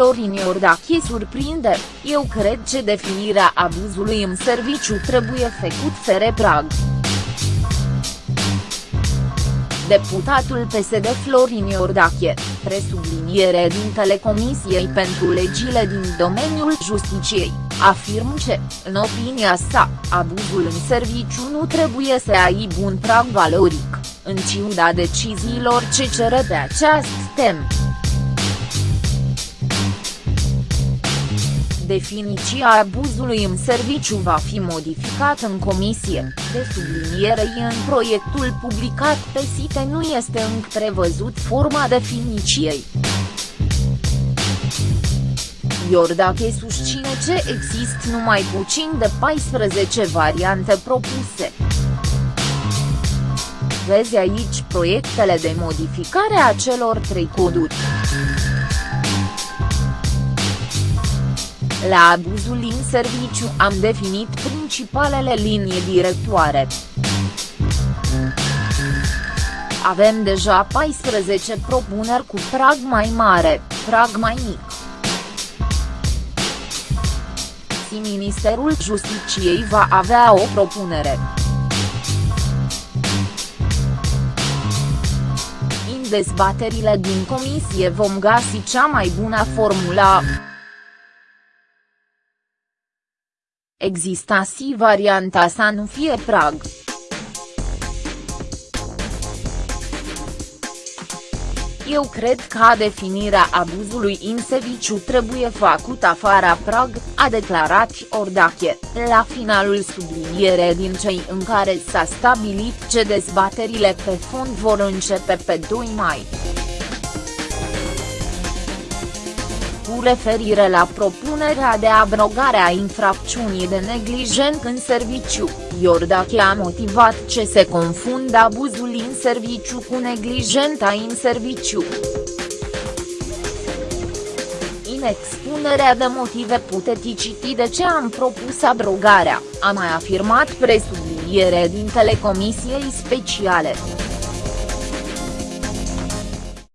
Florin Iordache surprinde, eu cred că definirea abuzului în serviciu trebuie făcut fere prag. Deputatul PSD Florin Iordache, presubliniere din Comisiei pentru legile din domeniul justiciei, afirmă că, în opinia sa, abuzul în serviciu nu trebuie să aibă un prag valoric, în ciuda deciziilor ce cere pe această temă. Definiția abuzului în serviciu va fi modificat în comisie, de sublinierei în proiectul publicat pe site nu este încă prevăzut forma definiției. Iordache susține că există numai puțin de 14 variante propuse. Vezi aici proiectele de modificare a celor trei coduri. La abuzul în serviciu am definit principalele linii directoare. Avem deja 14 propuneri cu prag mai mare, prag mai mic. Și Ministerul Justiciei va avea o propunere. În dezbaterile din comisie vom găsi cea mai bună formulă. Exista și varianta să nu fie prag. Eu cred că definirea abuzului în serviciu trebuie făcută afara prag, a declarat Ordache, la finalul subliniere din cei în care s-a stabilit ce dezbaterile pe fond vor începe pe 2 mai. Cu referire la propunerea de abrogare a infracțiunii de neglijent în serviciu, Iordache a motivat ce se confundă abuzul în serviciu cu neglijenta în serviciu. În expunerea de motive puteți citi de ce am propus abrogarea, a mai afirmat presubliniere din telecomisiei speciale.